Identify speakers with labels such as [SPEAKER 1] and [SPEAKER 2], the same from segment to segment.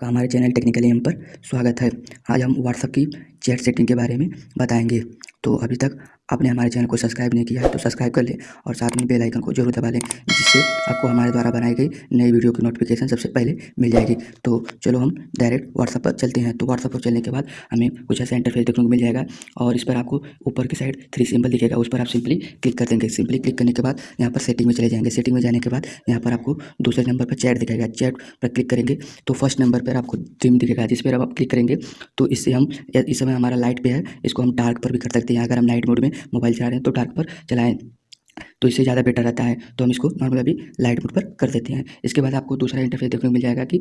[SPEAKER 1] का हमारे channel technical M पर स्वागत है। आज हम व्हाट्सएप की चैट सेटिंग के बारे में बताएँगे। तो अभी तक आपने हमारे चैनल को सब्सक्राइब नहीं किया है तो सब्सक्राइब कर लें और साथ में बेल आइकन को ज़रूर दबा लें, जिससे आपको हमारे द्वारा बनाई गई नई वीडियो की नोटिफिकेशन सबसे पहले मिल जाएगी। तो चलो हम डायरेक्ट व्हाट्सअप पर चलते हैं। तो व्हाट्सअप पर चलने के बाद हमें कुछ ऐसा इंटरफेस देखने को मिल जाएगा और इस पर आपको ऊपर की साइड थ्री सिंबल दिखेगा। उस पर आप सिंपली क्लिक कर देंगे। सिंपली क्लिक करने के बाद यहाँ पर सेटिंग में चले जाएँगे। सेटिंग में जाने के बाद यहाँ पर आपको दूसरे नंबर पर चैट दिखेगा। चैट पर क्लिक करेंगे तो फ़र्स्ट नंबर पर आपको ड्रीम दिखेगा। जिस पर आप क्लिक करेंगे तो इससे हम, इस समय हमारा लाइट पे है। इसको हम डार्क पर भी कर सकते हैं। अगर हम नाइट मोड में मोबाइल चला रहे हैं तो डार्क पर चलाएँ। तो इससे ज़्यादा बेटर रहता है। तो हम इसको नॉर्मल अभी लाइट मोड पर कर देते हैं। इसके बाद आपको दूसरा इंटरफेस देखने को मिल जाएगा कि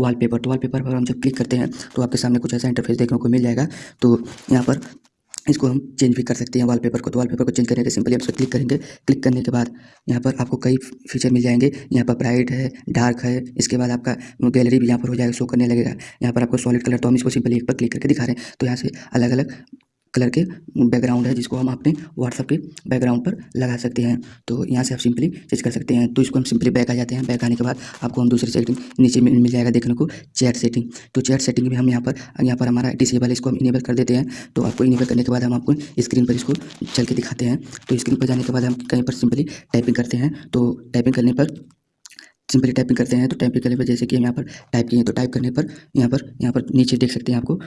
[SPEAKER 1] वॉलपेपर तो वॉलपेपर पर हम जब क्लिक करते हैं तो आपके सामने कुछ ऐसा इंटरफेस देखने को मिल जाएगा। तो यहाँ पर इसको हम चेंज भी कर सकते हैं वॉलपेपर को। तो वॉलपेपर को चेंज करने के सिंपली हम इस पर क्लिक करेंगे। क्लिक करने के बाद यहाँ पर आपको कई फीचर मिल जाएँगे। यहाँ पर ब्राइट है डार्क है। इसके बाद आपका गैलरी भी यहाँ पर हो जाएगा शो करने लगेगा। यहाँ पर आपको सॉलिड कलर तो हम इसको सिंपली एक पर क्लिक करके दिखा रहे हैं। तो यहाँ से अलग अलग कलर के बैकग्राउंड है, जिसको हम अपने व्हाट्सअप के बैकग्राउंड पर लगा सकते हैं। तो यहाँ से आप सिंपली चेंज कर सकते हैं। तो इसको हम सिंपली बैक आ जाते हैं। बैक आने के बाद आपको हम दूसरी सेटिंग नीचे में मिल जाएगा देखने को चैट सेटिंग तो चैट सेटिंग में हम यहाँ पर यहाँ पर हमारा डिसेबल इसको हम इनेबल कर देते हैं। तो आपको इनेबल करने के बाद हम आपको स्क्रीन पर इसको चल के दिखाते हैं। तो स्क्रीन पर जाने के बाद हम कहीं पर सिंपली टाइपिंग करते हैं। तो टाइपिंग करने पर सिंपली टाइपिंग करते हैं तो टाइपिंग करने पर जैसे कि हम यहाँ पर टाइप किए तो टाइप करने पर यहाँ पर यहाँ पर नीचे देख सकते हैं आपको,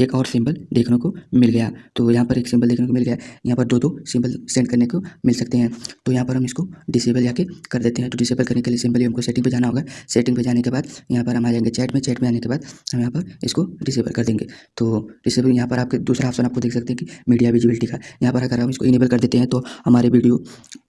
[SPEAKER 1] एक और सिंबल देखने को मिल गया। तो यहाँ पर एक सिंबल देखने को मिल गया। यहाँ पर दो दो सिंबल सेंड करने को मिल सकते हैं। तो यहाँ पर हम इसको डिसेबल जाके कर देते हैं। तो डिसेबल करने के लिए सिंपली हमको सेटिंग पर जाना होगा। सेटिंग पर जाने के बाद यहाँ पर हम आ जाएँगे चैट में। चैट में आने के बाद हम यहाँ पर इसको डिसेबल कर देंगे। तो डिसेबल यहाँ पर आपके दूसरा ऑप्शन आपको देख सकते हैं कि मीडिया विजिबिलिटी का। यहाँ पर अगर हम इसको इनेबल कर देते हैं तो हमारे वीडियो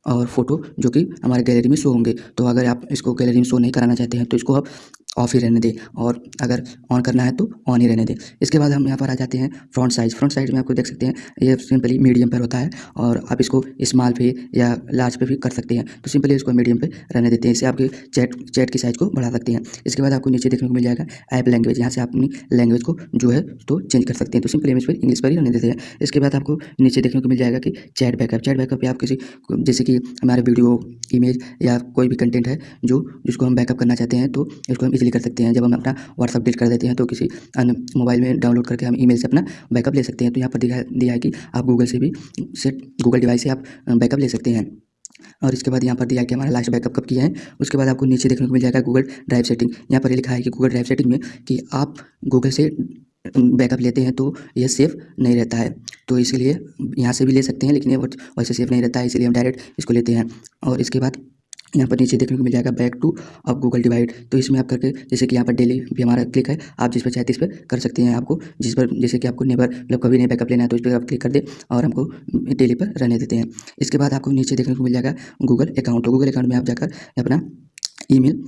[SPEAKER 1] और फ़ोटो जो कि हमारे गैलरी में शो होंगे। तो अगर आप इसको गैलरी में शो नहीं कराना चाहते हैं तो इसको आप ऑफ़ ही रहने दें और अगर ऑन करना है तो ऑन ही रहने दें। इसके बाद हम यहाँ पर आ जाते हैं फ्रंट साइज़ फ्रंट साइज़ में आपको देख सकते हैं, ये सिंपली मीडियम पर होता है और आप इसको स्मॉल पे या लार्ज पे भी कर सकते हैं। तो सिंपली इसको मीडियम पे रहने देते हैं। इससे आपके चैट चैट की साइज़ को बढ़ा सकते हैं। इसके बाद आपको नीचे देखने को मिल जाएगा ऐप लैंग्वेज यहाँ से आप अपनी लैंग्वेज को जो है तो चेंज कर सकते हैं। तो सिंपली हम इस पर इंग्लिश पर ही रहने देते हैं। इसके बाद आपको नीचे देखने को मिल जाएगा कि चैट बैकअप चैट बैकअप आप किसी जैसे कि हमारे वीडियो इमेज या कोई भी कंटेंट है जो, जिसको हम बैकअप करना चाहते हैं तो इसको हम इजीली कर सकते हैं। जब हम अपना व्हाट्सअप डिलीट कर देते हैं तो किसी अन्य मोबाइल में डाउनलोड करके हम ईमेल से अपना बैकअप ले सकते हैं। तो यहाँ पर दिखा दिया है कि आप गूगल से भी सेट गूगल डिवाइस से आप बैकअप ले सकते हैं। और इसके बाद यहाँ पर दिया कि हमारा लास्ट बैकअप कब किया है, उसके बाद आपको नीचे देखने को मिल जाएगा गूगल ड्राइव सेटिंग यहाँ पर लिखा है कि गूगल ड्राइव सेटिंग में कि आप गूगल से बैकअप लेते हैं तो यह सेफ़ नहीं रहता है। तो इसलिए यहाँ से भी ले सकते हैं, लेकिन ये वैसे सेफ़ नहीं रहता है, इसलिए हम डायरेक्ट इसको लेते हैं। और इसके बाद यहाँ पर नीचे देखने को मिल जाएगा बैक टू अब गूगल डिवाइड। तो इसमें आप करके, जैसे कि यहाँ पर डेली भी हमारा क्लिक है, आप जिस पर चाहते इस पर कर सकते हैं आपको। जिस पर, जैसे कि आपको नेबर मतलब कभी नहीं बैकअप लेना है तो इस पर आप क्लिक कर दें और हमको डेली पर रहने देते हैं। इसके बाद आपको नीचे देखने को मिल जाएगा गूगल अकाउंट। तो गूगल अकाउंट में आप जाकर अपना ईमेल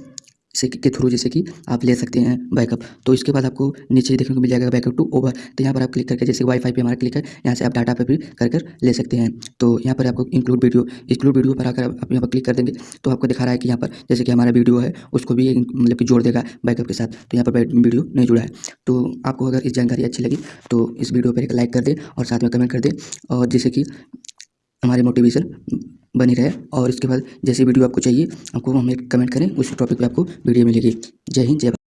[SPEAKER 1] से के थ्रू जैसे कि आप ले सकते हैं बैकअप। तो इसके बाद आपको नीचे देखने को मिल जाएगा बैकअप टू ओवर। तो यहाँ पर आप क्लिक करके जैसे वाईफाई पे हमारा क्लिक है, यहाँ से आप डाटा पे भी कर कर ले सकते हैं। तो यहाँ पर आपको इंक्लूड वीडियो इंक्लूड वीडियो पर आकर आप यहाँ पर क्लिक कर देंगे तो आपको दिखा रहा है कि यहाँ पर जैसे कि हमारा वीडियो है, उसको भी मतलब कि जोड़ देगा बैकअप के साथ। तो यहाँ पर वीडियो नहीं जुड़ा है। तो आपको अगर इस जानकारी अच्छी लगी तो इस वीडियो पर एक लाइक कर दें और साथ में कमेंट कर दें। और जैसे कि हमारे मोटिवेशन बनी रहे और इसके बाद जैसी वीडियो आपको चाहिए, आपको हमें कमेंट करें, उस टॉपिक पर आपको वीडियो मिलेगी। जय हिंद, जय